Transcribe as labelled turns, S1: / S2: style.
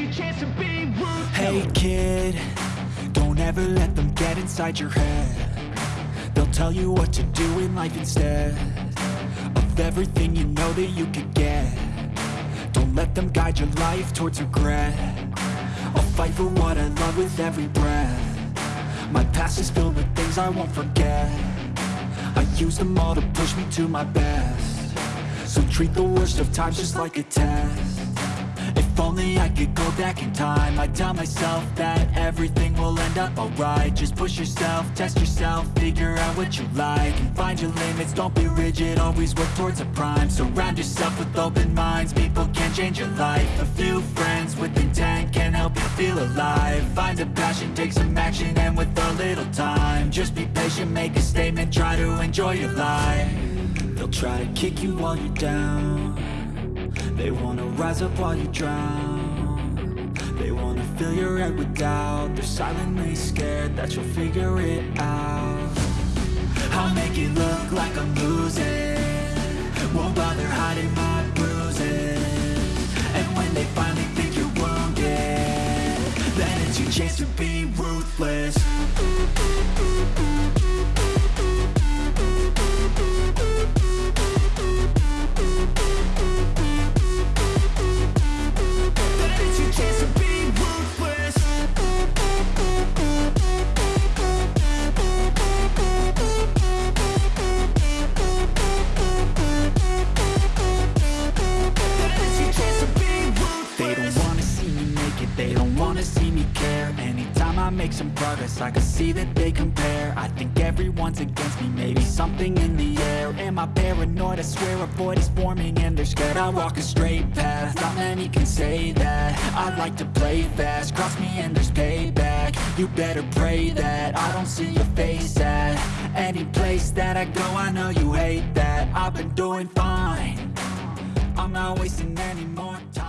S1: your chance to be
S2: Hey kid, don't ever let them get inside your head. They'll tell you what to do in life instead Of everything you know that you could get. Don't let them guide your life towards regret. I'll fight for what I love with every breath. My past is filled with things I won't forget. I use them all to push me to my best. So treat the worst of times just like a test only I could go back in time. I'd tell myself that everything will end up alright. Just push yourself, test yourself, figure out what you like And find your limits, don't be rigid, always work towards a prime. Surround yourself with open minds, people can change your life. A few friends with intent can help you feel alive. Find a passion, take some action, and with a little time Just be patient, make a statement, try to enjoy your life. They'll try to kick you while you're down they wanna rise up while you drown. They wanna fill your head with doubt. They're silently scared that you'll figure it out. I'll make it look like I'm losing. Won't bother hiding my bruises. And when they finally think you're wounded Then it's your chance to be ruthless I make some progress, I can see that they compare. I think everyone's against me, maybe something in the air. Am I paranoid? I swear a void is forming and they're scared I walk a straight path, not many can say that. I like to play fast, cross me and there's payback. You better pray that I don't see your face at Any place that I go, I know you hate that. I've been doing fine. I'm not wasting any more time